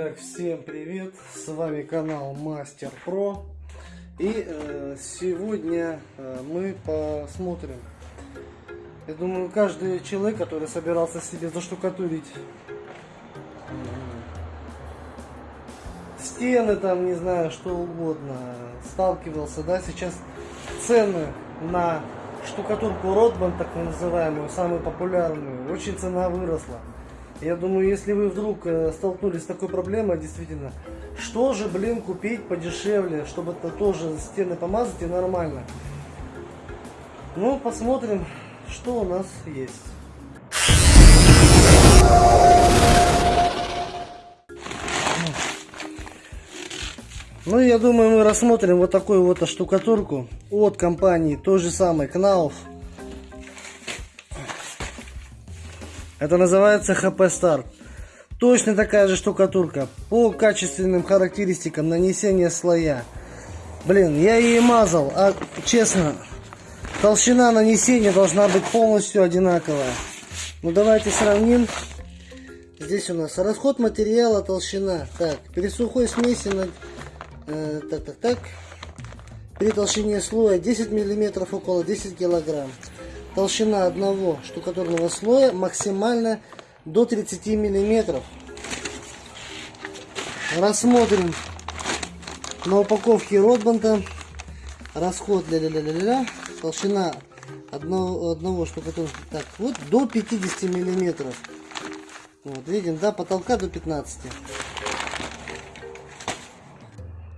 Итак, всем привет! С вами канал Мастер Про. И э, сегодня э, мы посмотрим. Я думаю, каждый человек, который собирался себе заштукатурить э, стены, там, не знаю, что угодно, сталкивался, да, сейчас цены на штукатурку Ротман, так называемую, самую популярную, очень цена выросла. Я думаю, если вы вдруг э, столкнулись с такой проблемой, действительно, что же, блин, купить подешевле, чтобы это тоже стены помазать и нормально. Ну, посмотрим, что у нас есть. Ну, я думаю, мы рассмотрим вот такую вот штукатурку от компании той же самой Knauf. Это называется HP Start. Точно такая же штукатурка. По качественным характеристикам нанесения слоя. Блин, я ее мазал, а честно, толщина нанесения должна быть полностью одинаковая. Ну давайте сравним. Здесь у нас расход материала, толщина. Так, при сухой смеси, на, э, так, так, так. При толщине слоя 10 миллиметров, около 10 килограмм толщина одного штукатурного слоя максимально до 30 миллиметров. Рассмотрим на упаковке Ротбанта. Расход ля -ля -ля -ля -ля, толщина одного, одного штукатурного так вот до 50 миллиметров. Вот видим до потолка до 15 и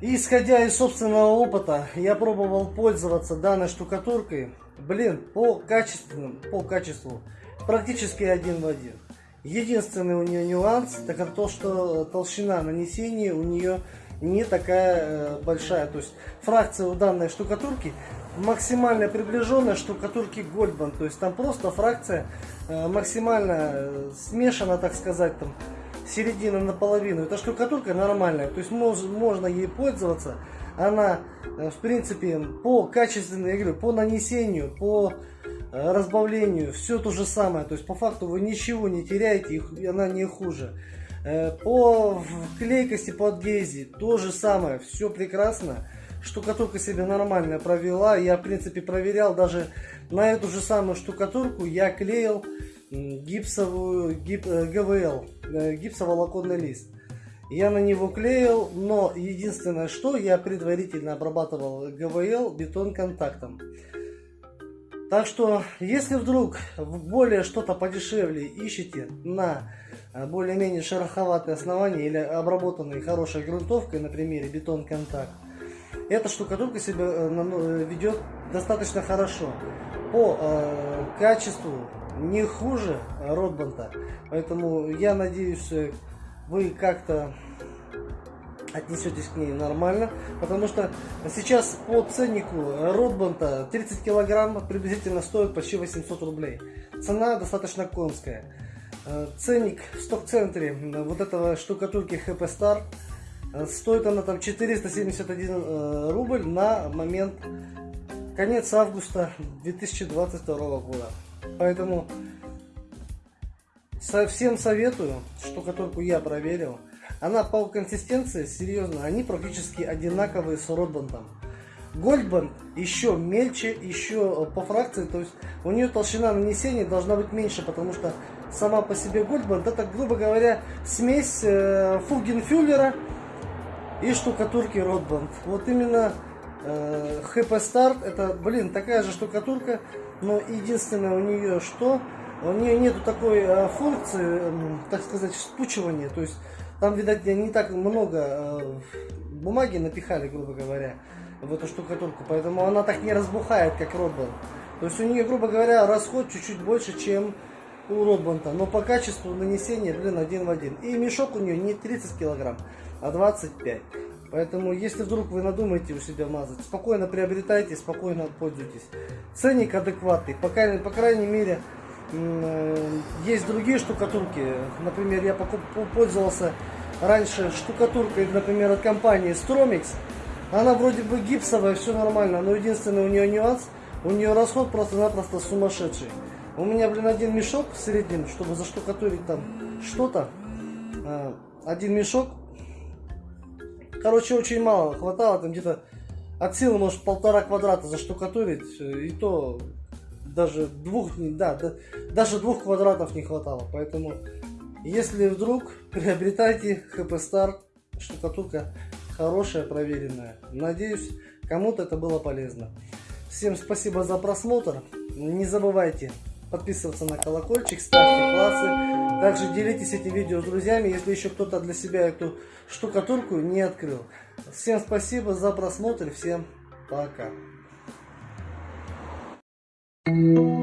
исходя из собственного опыта я пробовал пользоваться данной штукатуркой Блин, по качественному, по качеству практически один в один. Единственный у нее нюанс, так это то, что толщина нанесения у нее не такая э, большая. То есть фракция у данной штукатурки максимально приближенная штукатурки Гольдман. То есть там просто фракция э, максимально э, смешана, так сказать, там середина наполовину. Эта штукатурка нормальная, то есть мож, можно ей пользоваться она, э, в принципе, по качественной, я по нанесению, по э, разбавлению, все то же самое. То есть, по факту вы ничего не теряете, и она не хуже. Э, по клейкости, по адгезии, то же самое, все прекрасно. Штукатурка себе нормально провела. Я, в принципе, проверял даже на эту же самую штукатурку. Я клеил гипсовую гип, ГВЛ, гипсоволоконный лист. Я на него клеил, но единственное, что я предварительно обрабатывал ГВЛ бетон контактом. Так что, если вдруг более что-то подешевле ищете на э, более-менее шероховатые основания или обработанные хорошей грунтовкой, на примере бетон контакт, эта штукатурка себя э, э, ведет достаточно хорошо. По э, качеству не хуже Ротбанта. Поэтому я надеюсь, вы как-то отнесетесь к ней нормально, потому что сейчас по ценнику Ротбанта 30 килограмм приблизительно стоит почти 800 рублей. Цена достаточно конская. Э, ценник в сток-центре вот этого штукатурки HP Star э, стоит она там 471 э, рубль на момент конец августа 2022 года. Поэтому Всем советую, штукатурку я проверил. Она по консистенции, серьезно, они практически одинаковые с Ротбандом. Гольдбанд еще мельче, еще по фракции, то есть у нее толщина нанесения должна быть меньше, потому что сама по себе Гольдбанд это, грубо говоря, смесь э, Фугенфюллера и штукатурки Ротбанд. Вот именно э, HP Start, это, блин, такая же штукатурка, но единственное у нее что, у нее нету такой э, функции, так сказать, вспучивания. То есть там, видать, не так много э, бумаги напихали, грубо говоря, в эту штукатурку. Поэтому она так не разбухает, как Ротбанд. То есть у нее, грубо говоря, расход чуть-чуть больше, чем у Ротбанта. Но по качеству нанесения, блин, один в один. И мешок у нее не 30 килограмм, а 25. Поэтому, если вдруг вы надумаете у себя мазать, спокойно приобретайте, спокойно пользуйтесь. Ценник адекватный, по, по крайней мере, Э, есть другие штукатурки. Например, я пользовался раньше штукатуркой, например, от компании Stromix. Она вроде бы гипсовая, все нормально, но единственный у нее нюанс, у нее расход просто-напросто сумасшедший. У меня, блин, один мешок в среднем, чтобы заштукатурить там что-то. Э, один мешок короче, очень мало хватало, там где-то от силы, может, полтора квадрата заштукатурить, и то даже двух, да, да, даже двух квадратов не хватало, поэтому, если вдруг, приобретайте HP Star, штукатурка хорошая, проверенная. Надеюсь, кому-то это было полезно. Всем спасибо за просмотр. Не забывайте подписываться на колокольчик, ставьте классы. Также делитесь этим видео с друзьями, если еще кто-то для себя эту штукатурку не открыл. Всем спасибо за просмотр, всем пока. Thank you.